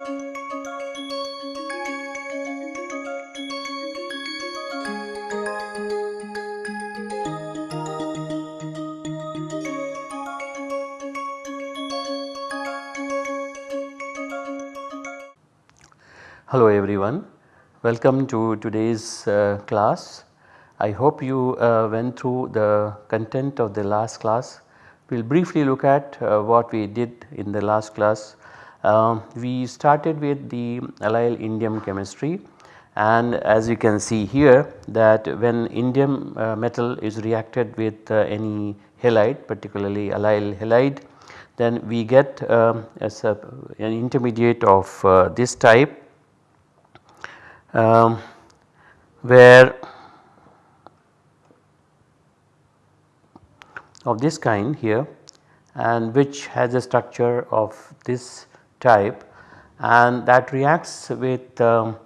Hello everyone, welcome to today's uh, class. I hope you uh, went through the content of the last class. We will briefly look at uh, what we did in the last class. Um, we started with the allyl indium chemistry. And as you can see here that when indium uh, metal is reacted with uh, any halide particularly allyl halide then we get um, an intermediate of uh, this type um, where of this kind here and which has a structure of this type and that reacts with um,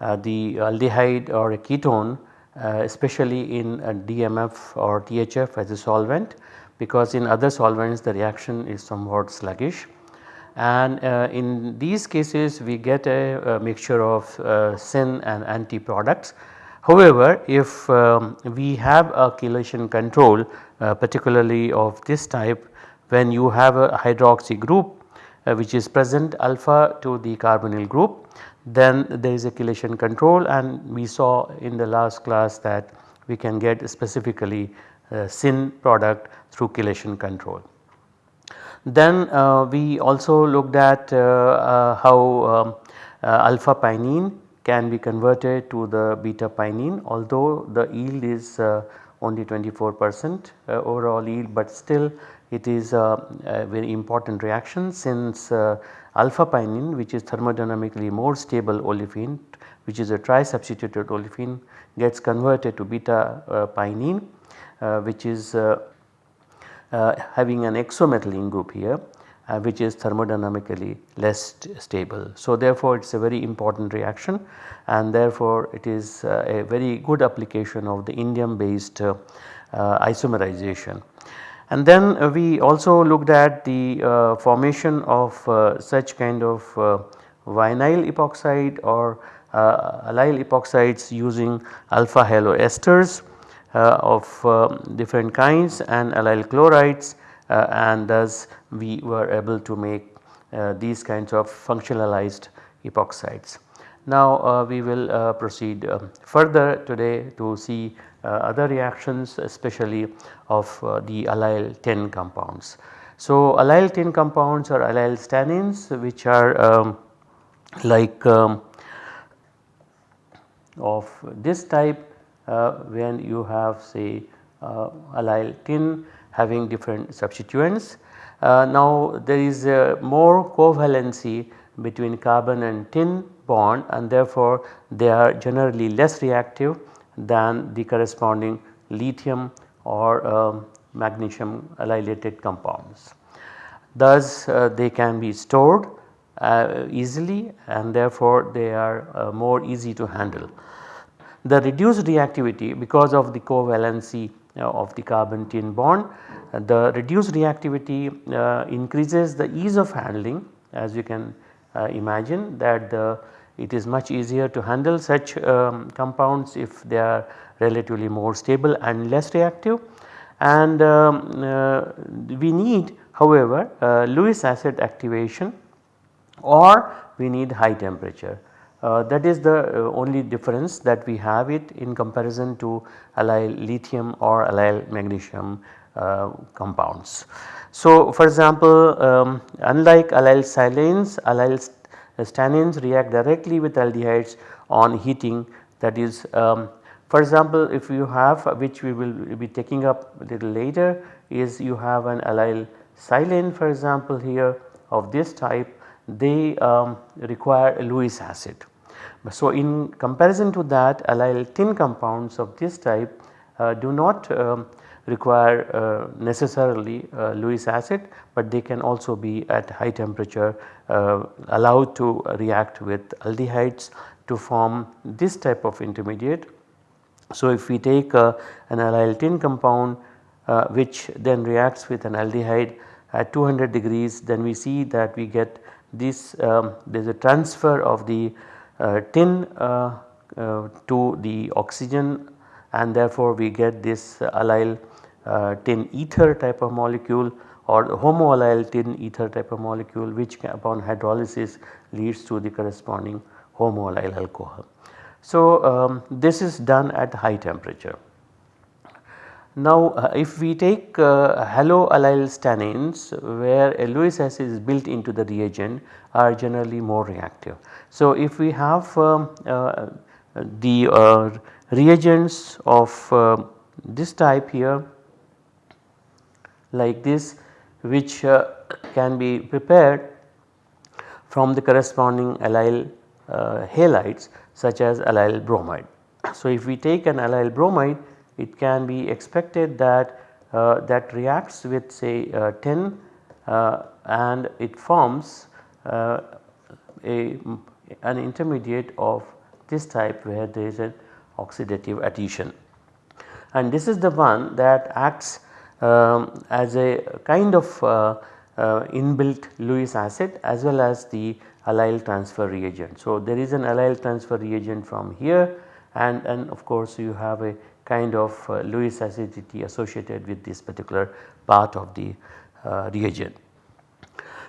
uh, the aldehyde or a ketone uh, especially in DMF or THF as a solvent because in other solvents the reaction is somewhat sluggish and uh, in these cases we get a, a mixture of uh, syn and anti products. However, if um, we have a chelation control uh, particularly of this type when you have a hydroxy group uh, which is present alpha to the carbonyl group then there is a chelation control and we saw in the last class that we can get specifically uh, syn product through chelation control. Then uh, we also looked at uh, uh, how um, alpha pinene can be converted to the beta pinene although the yield is only 24 percent overall yield but still it is a, very important reaction since alpha pinene which is thermodynamically more stable olefin which is a tri-substituted olefin gets converted to beta uh, pinene uh, which is uh, uh, having an exomethylene group here uh, which is thermodynamically less stable. So therefore it is a very important reaction and therefore it is uh, a very good application of the indium based uh, uh, isomerization. And then uh, we also looked at the formation of such kind of vinyl epoxide or allyl epoxides using alpha haloesters uh, of different kinds and allyl chlorides uh, and thus we were able to make uh, these kinds of functionalized epoxides. Now we will proceed um, further today to see other reactions especially of the allyl tin compounds. So allyl tin compounds are allyl stannanes which are um, like um, of this type uh, when you have say uh, allyl tin having different substituents. Uh, now there is more covalency between carbon and tin bond and therefore they are generally less reactive than the corresponding lithium or um, magnesium allylated compounds. Thus uh, they can be stored uh, easily and therefore they are uh, more easy to handle. The reduced reactivity because of the covalency uh, of the carbon tin bond, uh, the reduced reactivity uh, increases the ease of handling as you can imagine that the it is much easier to handle such um, compounds if they are relatively more stable and less reactive and um, uh, we need however uh, Lewis acid activation or we need high temperature. Uh, that is the uh, only difference that we have it in comparison to allyl lithium or allyl magnesium uh, compounds. So for example um, unlike allyl silanes allyl stannanes react directly with aldehydes on heating that is um, for example if you have which we will be taking up a little later is you have an allyl silane for example here of this type they um, require a Lewis acid. So in comparison to that allyl tin compounds of this type uh, do not um, require uh, necessarily uh, Lewis acid but they can also be at high temperature uh, allowed to react with aldehydes to form this type of intermediate. So if we take an allyl tin compound which then reacts with an aldehyde at 200 degrees then we see that we get this um, there is a transfer of the uh, tin uh, uh, to the oxygen and therefore we get this allyl tin ether type of molecule or homoallyl tin ether type of molecule which upon hydrolysis leads to the corresponding homoallyl alcohol. So, um, this is done at high temperature. Now uh, if we take uh, haloallyl stannanes where a Lewis acid is built into the reagent are generally more reactive. So if we have um, uh, the uh, reagents of uh, this type here like this which uh, can be prepared from the corresponding allyl halides such as allyl bromide. So if we take an allyl bromide it can be expected that uh, that reacts with say uh, tin uh, and it forms uh, a an intermediate of this type where there is an oxidative addition. And this is the one that acts as a kind of uh, uh, inbuilt Lewis acid as well as the allyl transfer reagent. So, there is an allyl transfer reagent from here and, and of course you have a kind of uh, Lewis acidity associated with this particular part of the reagent.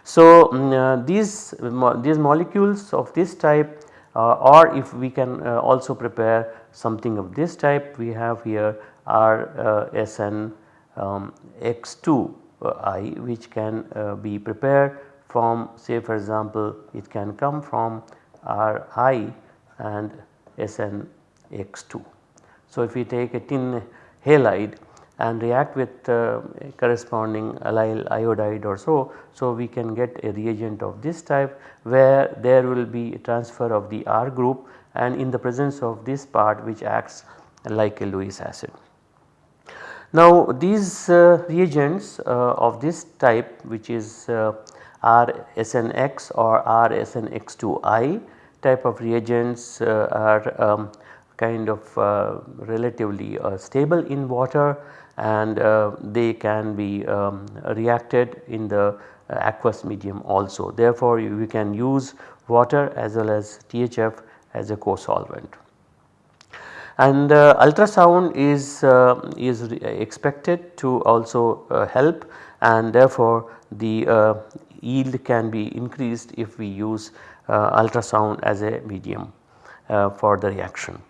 So, um, uh, these, these molecules of this type uh, or if we can uh, also prepare something of this type we have here R uh, SN um, X2 I which can be prepared from say for example it can come from Ri and SN X2. So, if we take a tin halide and react with uh, corresponding allyl iodide or so, so we can get a reagent of this type where there will be a transfer of the R group and in the presence of this part which acts like a Lewis acid. Now these uh, reagents uh, of this type which is uh, RSNX or RSNX2I type of reagents uh, are um, kind of uh, relatively uh, stable in water and they can be um, reacted in the aqueous medium also. Therefore, we can use water as well as THF as a co-solvent. And uh, ultrasound is, uh, is expected to also uh, help and therefore the yield can be increased if we use ultrasound as a medium for the reaction.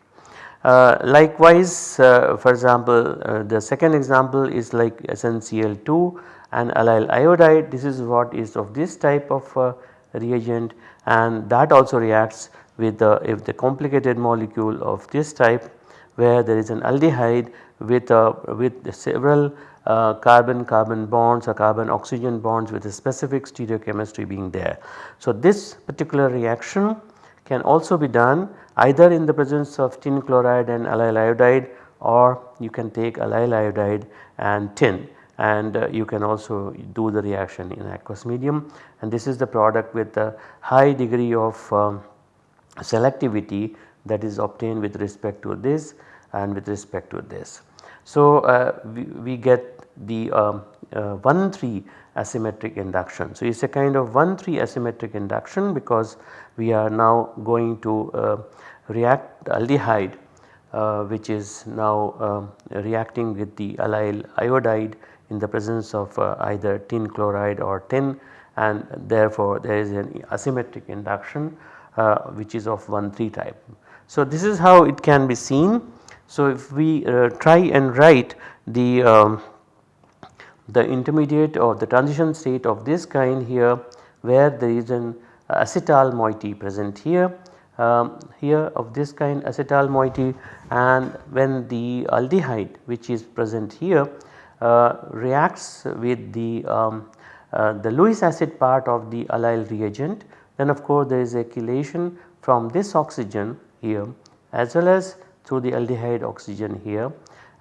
Uh, likewise uh, for example uh, the second example is like SnCl2 and allyl iodide this is what is of this type of uh, reagent and that also reacts with the if the complicated molecule of this type where there is an aldehyde with a with several uh, carbon carbon bonds or carbon oxygen bonds with a specific stereochemistry being there. So this particular reaction can also be done either in the presence of tin chloride and allyl iodide or you can take allyl iodide and tin. And uh, you can also do the reaction in aqueous medium. And this is the product with a high degree of um, selectivity that is obtained with respect to this and with respect to this. So, uh, we, we, get the um, uh, 1 3 asymmetric induction. So, it is a kind of 1 3 asymmetric induction because we are now going to uh, react aldehyde uh, which is now uh, reacting with the allyl iodide in the presence of uh, either tin chloride or tin and therefore there is an asymmetric induction uh, which is of 1 3 type. So this is how it can be seen. So if we uh, try and write the um, the intermediate or the transition state of this kind here where there is an acetal moiety present here um, here of this kind acetal moiety and when the aldehyde which is present here uh, reacts with the um, uh, the Lewis acid part of the allyl reagent then of course there is a chelation from this oxygen here as well as through the aldehyde oxygen here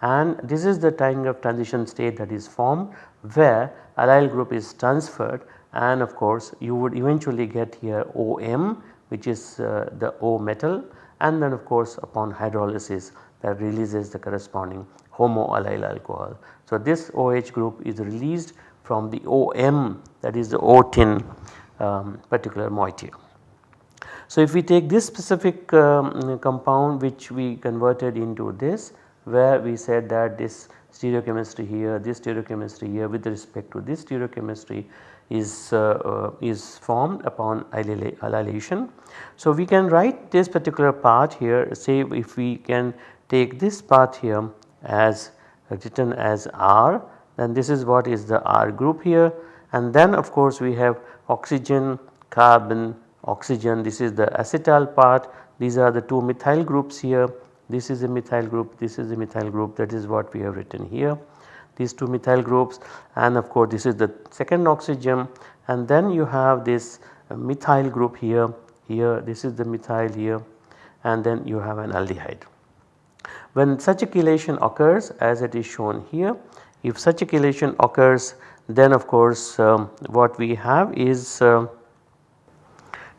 and this is the kind of transition state that is formed where allyl group is transferred and of course you would eventually get here OM which is uh, the O metal and then of course upon hydrolysis that releases the corresponding homoallyl alcohol. So this OH group is released from the OM that is the O tin um, particular moiety. So, if we take this specific um, compound which we converted into this where we said that this stereochemistry here, this stereochemistry here with respect to this stereochemistry is, uh, uh, is formed upon allylation. So, we can write this particular part here say if we can take this part here as written as R then this is what is the R group here and then of course we have oxygen, carbon, oxygen this is the acetal part these are the two methyl groups here this is a methyl group this is a methyl group that is what we have written here these two methyl groups and of course this is the second oxygen and then you have this methyl group here here this is the methyl here and then you have an aldehyde. When such a chelation occurs as it is shown here if such a chelation occurs then of course um, what we have is uh,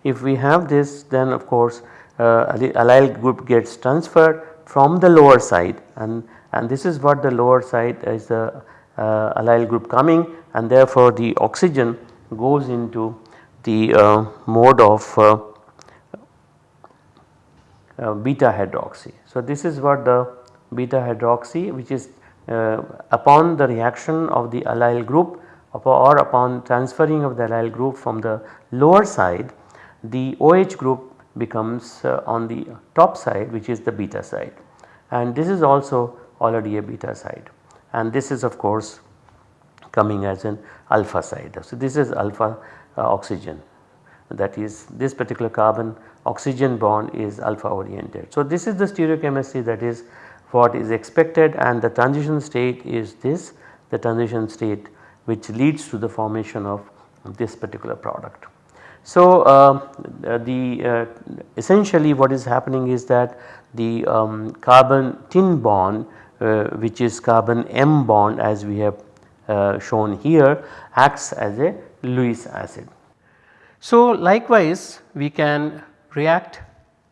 if we have this then of course uh, allyl group gets transferred from the lower side and, and this is what the lower side is the uh, allyl group coming and therefore the oxygen goes into the uh, mode of uh, uh, beta hydroxy. So, this is what the beta hydroxy which is uh, upon the reaction of the allyl group or upon transferring of the allyl group from the lower side the OH group becomes uh, on the top side which is the beta side and this is also already a beta side and this is of course coming as an alpha side. So, this is alpha uh, oxygen that is this particular carbon oxygen bond is alpha oriented. So, this is the stereochemistry that is what is expected and the transition state is this the transition state which leads to the formation of this particular product. So, uh, the uh, essentially what is happening is that the um, carbon tin bond uh, which is carbon M bond as we have shown here acts as a Lewis acid. So, likewise we can react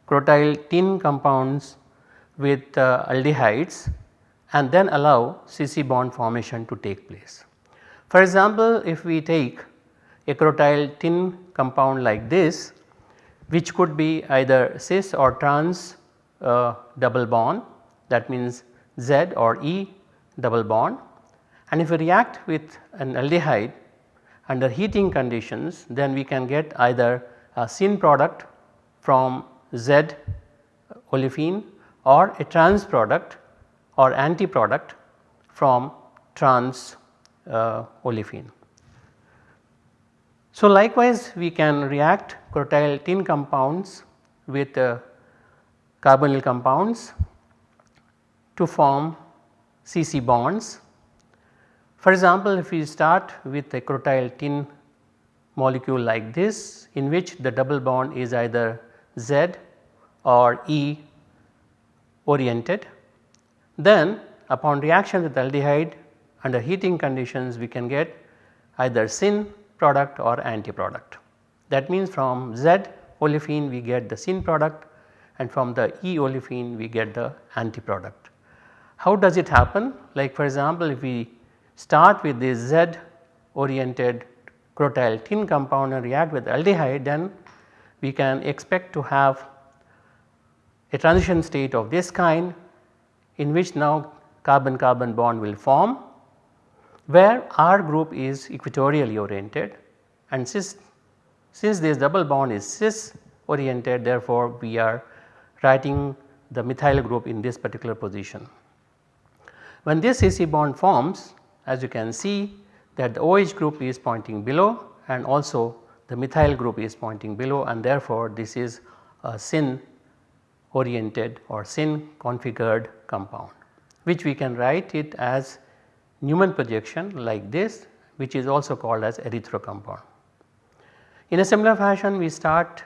crotyl tin compounds with uh, aldehydes and then allow CC bond formation to take place. For example, if we take a crotyl tin compound like this which could be either cis or trans uh, double bond that means Z or E double bond and if we react with an aldehyde under heating conditions then we can get either a syn product from Z olefin or a trans product or anti product from trans uh, olefin. So, likewise we can react crotyl tin compounds with uh, carbonyl compounds to form CC bonds. For example, if we start with a crotyl tin molecule like this in which the double bond is either Z or E oriented, then upon reaction with aldehyde under heating conditions we can get either syn product or anti product. That means from Z olefin we get the syn product and from the E olefin we get the anti product. How does it happen? Like for example, if we start with this Z oriented crotyl tin compound and react with aldehyde then we can expect to have a transition state of this kind in which now carbon carbon bond will form where R group is equatorially oriented and cis, since this double bond is cis oriented therefore we are writing the methyl group in this particular position. When this CC bond forms as you can see that the OH group is pointing below and also the methyl group is pointing below and therefore this is a syn oriented or syn configured compound which we can write it as Newman projection like this which is also called as erythro compound. In a similar fashion we start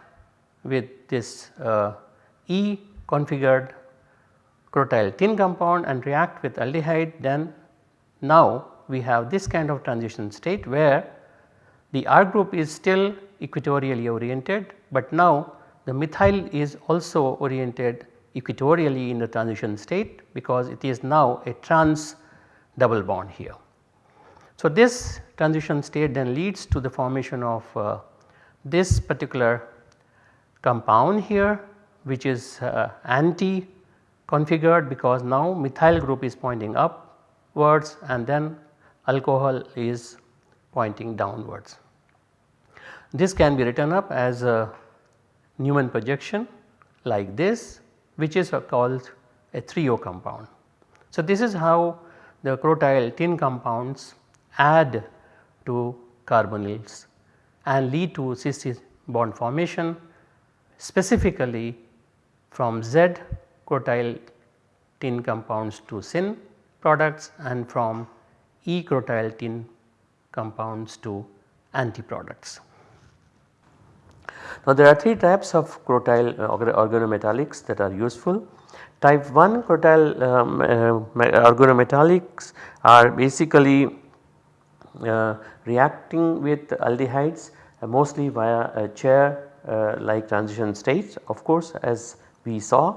with this uh, E configured crotyl tin compound and react with aldehyde then now we have this kind of transition state where the R group is still equatorially oriented but now the methyl is also oriented equatorially in the transition state because it is now a trans double bond here. So, this transition state then leads to the formation of uh, this particular compound here which is uh, anti configured because now methyl group is pointing upwards and then alcohol is pointing downwards. This can be written up as a Newman projection like this which is called a threo compound. So, this is how the crotyl tin compounds add to carbonyls and lead to CC bond formation specifically from Z crotyl tin compounds to syn products and from E crotyl tin compounds to anti products. Now there are 3 types of crotyl uh, organometallics that are useful. Type 1 crotyl um, uh, organometallics are basically uh, reacting with aldehydes uh, mostly via a chair uh, like transition states of course as we saw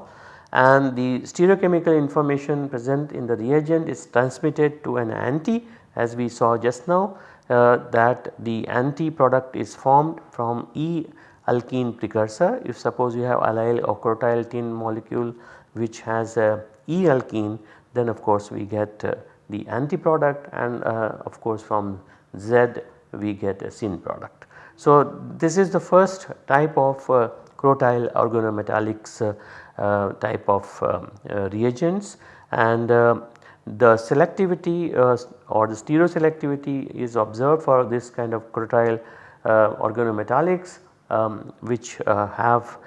and the stereochemical information present in the reagent is transmitted to an anti as we saw just now uh, that the anti product is formed from E alkene precursor. If suppose you have allyl or crotyl tin molecule which has a E alkene then of course we get uh, the anti product and uh, of course from Z we get a syn product. So this is the first type of uh, crotyl organometallics uh, uh, type of um, uh, reagents and uh, the selectivity uh, or the stereoselectivity is observed for this kind of crotyl organometallics um, which have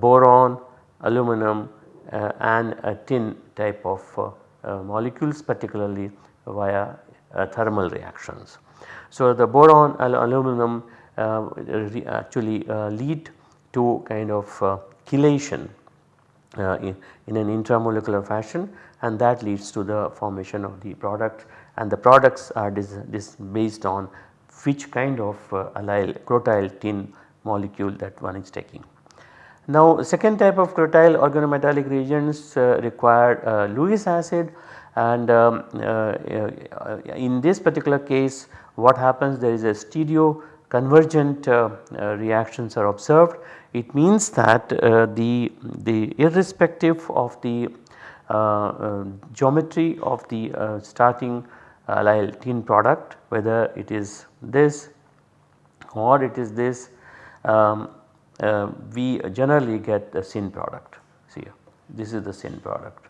boron, aluminum and a tin type of molecules particularly via thermal reactions. So the boron aluminum uh, actually uh, lead to kind of uh, chelation in, in, an intramolecular fashion and that leads to the formation of the product and the products are based on which kind of uh, allyl crotyl tin molecule that one is taking. Now second type of crotyl organometallic reagents uh, require uh, Lewis acid and um, in this particular case what happens there is a stereo convergent uh, uh, reactions are observed. It means that uh, the, the irrespective of the geometry of the starting allyl tin product whether it is this or it is this um, uh, we generally get the syn product see this is the syn product.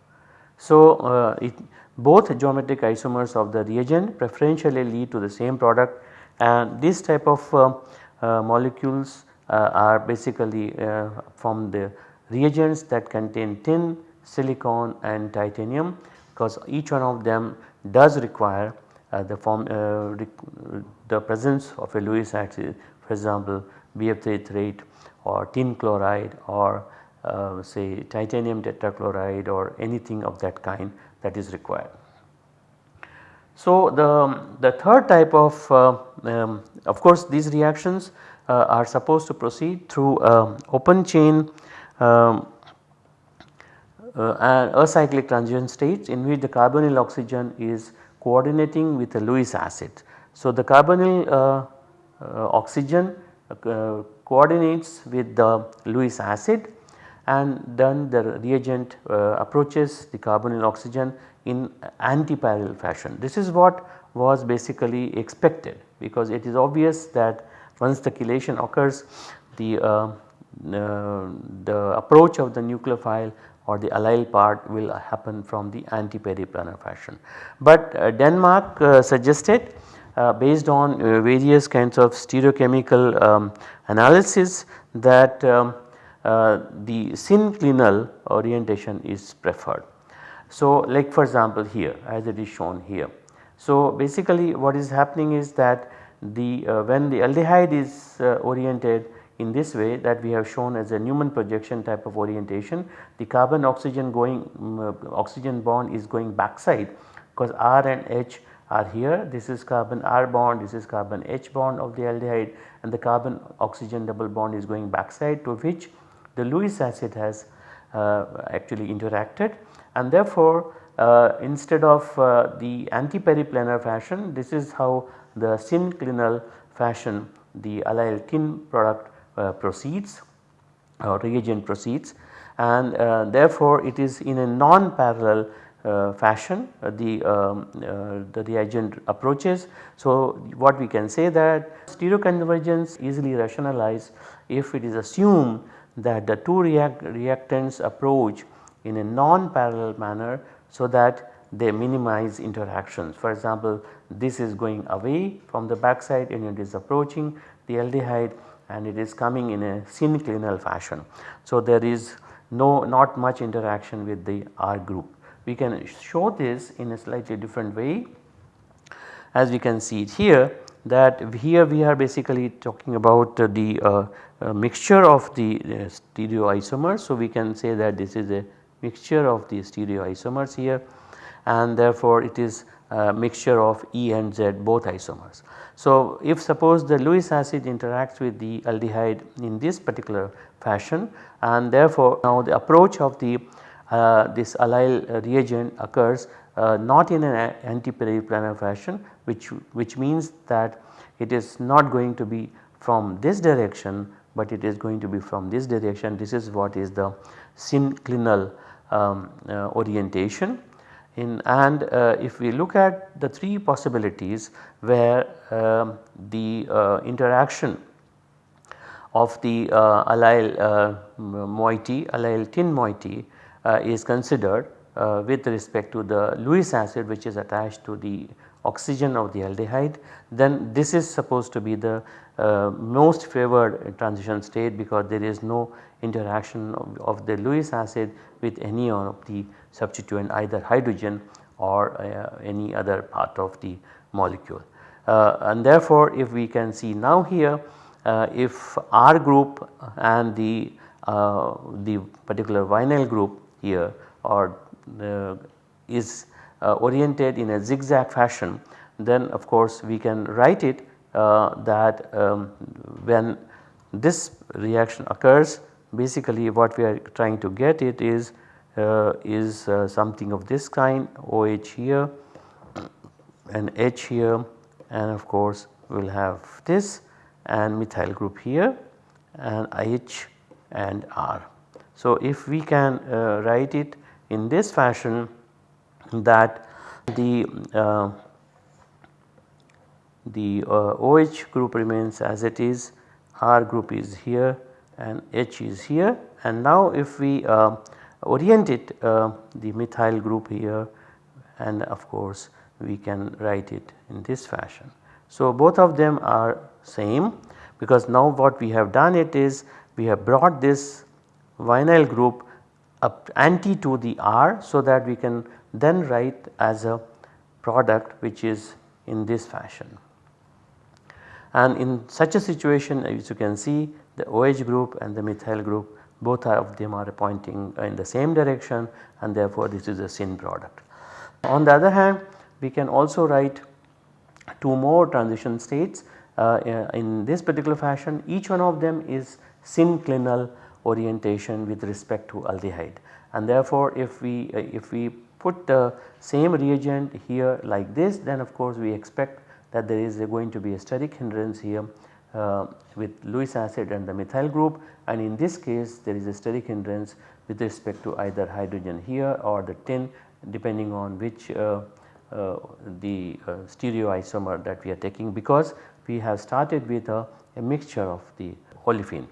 So, uh, it, both geometric isomers of the reagent preferentially lead to the same product and this type of uh, uh, molecules uh, are basically from the reagents that contain tin, silicon and titanium because each one of them does require the form the presence of a Lewis acid for example BF33 or tin chloride or uh, say titanium tetrachloride or anything of that kind that is required. So, the, the third type of uh, um, of course these reactions uh, are supposed to proceed through uh, open chain um, uh, acyclic transition states in which the carbonyl oxygen is coordinating with a Lewis acid. So, the carbonyl uh, uh, coordinates with the Lewis acid and then the reagent approaches the carbonyl oxygen in anti-parallel fashion. This is what was basically expected because it is obvious that once the chelation occurs the, uh, uh, the approach of the nucleophile or the allyl part will happen from the anti-periplanar fashion. But uh, Denmark uh, suggested uh, based on uh, various kinds of stereochemical um, analysis that um, the synclinal orientation is preferred. So like for example here as it is shown here. So basically what is happening is that the uh, when the aldehyde is uh, oriented in this way that we have shown as a Newman projection type of orientation the carbon oxygen going um, oxygen bond is going backside because R and H are here. This is carbon R bond this is carbon H bond of the aldehyde and the carbon oxygen double bond is going backside to which the Lewis acid has uh, actually interacted. And therefore uh, instead of uh, the anti-periplanar fashion this is how the synclinal fashion the allyl tin product uh, proceeds or reagent proceeds. And uh, therefore it is in a non-parallel uh, fashion uh, the, um, uh, the reagent approaches. So what we can say that stereoconvergence easily rationalized if it is assumed that the two react reactants approach in a non-parallel manner so that they minimize interactions. For example, this is going away from the backside and it is approaching the aldehyde and it is coming in a synclinal fashion. So, there is no not much interaction with the R group. We can show this in a slightly different way as we can see it here that here we are basically talking about the uh, uh, mixture of the uh, stereoisomers. So, we can say that this is a mixture of the stereoisomers here and therefore it is a mixture of E and Z both isomers. So, if suppose the Lewis acid interacts with the aldehyde in this particular fashion and therefore now the approach of the this allyl reagent occurs uh, not in an anti-periplanar fashion which, which means that it is not going to be from this direction but it is going to be from this direction. This is what is the synclinal um, uh, orientation. In and uh, if we look at the three possibilities where um, the uh, interaction of the uh, allyl uh, moiety, allyl tin moiety uh, is considered uh, with respect to the Lewis acid which is attached to the oxygen of the aldehyde then this is supposed to be the uh, most favored transition state because there is no interaction of, of the Lewis acid with any of the substituent either hydrogen or uh, any other part of the molecule. Uh, and therefore, if we can see now here uh, if R group and the, uh, the particular vinyl group here or is uh, oriented in a zigzag fashion then of course we can write it uh, that um, when this reaction occurs basically what we are trying to get it is uh, is uh, something of this kind OH here and H here and of course we will have this and methyl group here and H and R. So, if we can uh, write it in this fashion that the uh, the OH group remains as it is, R group is here and H is here and now if we uh, orient it uh, the methyl group here and of course we can write it in this fashion. So, both of them are same because now what we have done it is we have brought this vinyl group up anti to the R so that we can then write as a product which is in this fashion. And in such a situation as you can see the OH group and the methyl group both of them are pointing in the same direction and therefore this is a syn product. On the other hand we can also write two more transition states uh, in this particular fashion each one of them is synclinal orientation with respect to aldehyde. And therefore if we uh, if we put the same reagent here like this then of course we expect that there is going to be a steric hindrance here uh, with Lewis acid and the methyl group. And in this case there is a steric hindrance with respect to either hydrogen here or the tin depending on which uh, uh, the uh, stereoisomer that we are taking because we have started with a, a mixture of the olefin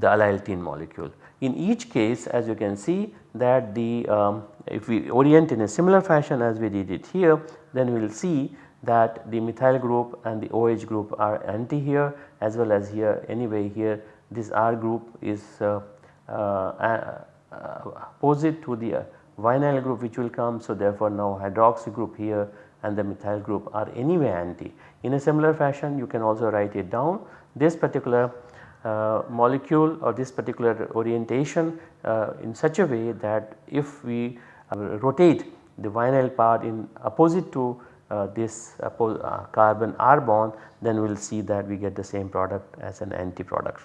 the allyl molecule. In each case as you can see that the um, if we orient in a similar fashion as we did it here then we will see that the methyl group and the OH group are anti here as well as here anyway here this R group is uh, uh, opposite to the uh, vinyl group which will come. So, therefore, now hydroxy group here and the methyl group are anyway anti. In a similar fashion you can also write it down this particular uh, molecule or this particular orientation uh, in such a way that if we uh, rotate the vinyl part in opposite to uh, this uh, carbon R bond then we will see that we get the same product as an anti product.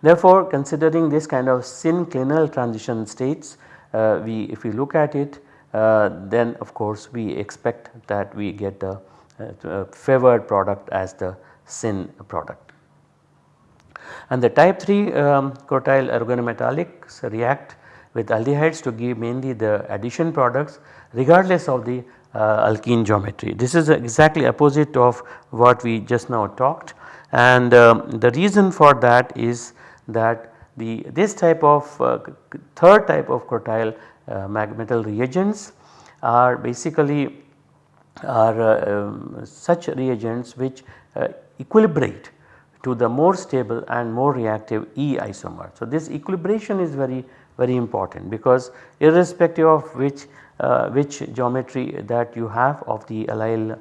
Therefore, considering this kind of synclinal transition states we if we look at it then of course we expect that we get the favored product as the syn product. And the type 3 um, crotyl organometallics react with aldehydes to give mainly the addition products regardless of the uh, alkene geometry. This is exactly opposite of what we just now talked and um, the reason for that is that the this type of uh, third type of crotyl uh, metal reagents are basically are uh, um, such reagents which uh, equilibrate to the more stable and more reactive E isomer. So, this equilibration is very very important because irrespective of which uh, which geometry that you have of the allyl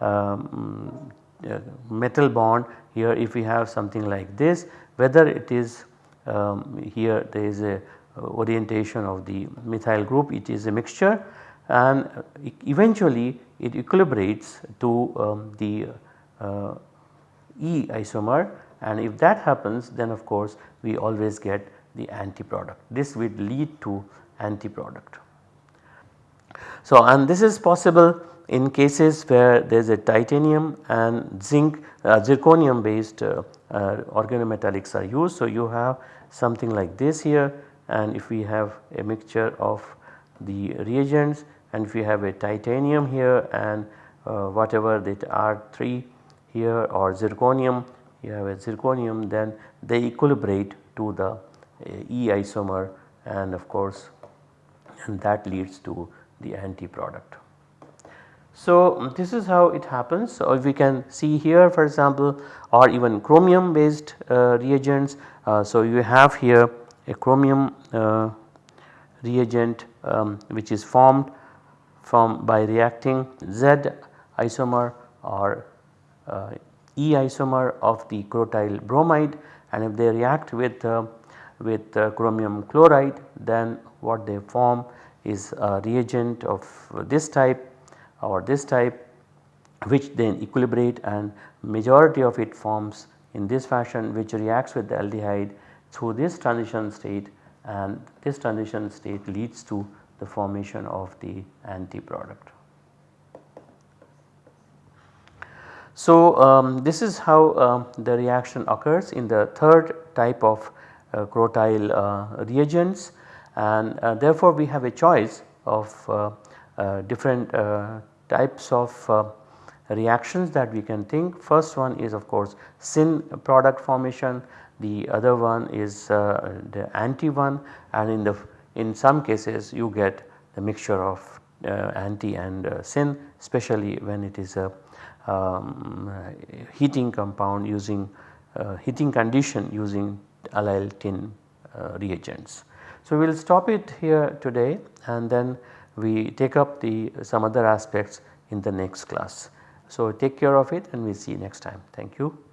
um, uh, metal bond here if we have something like this whether it is um, here there is a orientation of the methyl group it is a mixture and eventually it equilibrates to um, the uh, E isomer and if that happens then of course we always get the anti product. This will lead to anti product. So and this is possible in cases where there is a titanium and zinc uh, zirconium based uh, uh, organometallics are used. So you have something like this here and if we have a mixture of the reagents and if we have a titanium here and uh, whatever that R3 here or zirconium you have a zirconium then they equilibrate to the uh, E isomer and of course and that leads to the anti product. So, this is how it happens. So, if we can see here for example or even chromium based uh, reagents. Uh, so, you have here a chromium uh, reagent um, which is formed from by reacting Z isomer or E isomer of the crotyl bromide and if they react with uh, with uh, chromium chloride then what they form is a reagent of this type or this type which then equilibrate and majority of it forms in this fashion which reacts with the aldehyde through this transition state and this transition state leads to the formation of the anti product. So, um, this is how uh, the reaction occurs in the third type of uh, crotyl uh, reagents. And uh, therefore, we have a choice of uh, uh, different types of reactions that we can think. First one is of course syn product formation, the other one is the anti one. And in the in some cases you get the mixture of anti and syn especially when it is a um, heating compound using uh, heating condition using allyl tin uh, reagents. So, we will stop it here today and then we take up the some other aspects in the next class. So, take care of it and we see you next time. Thank you.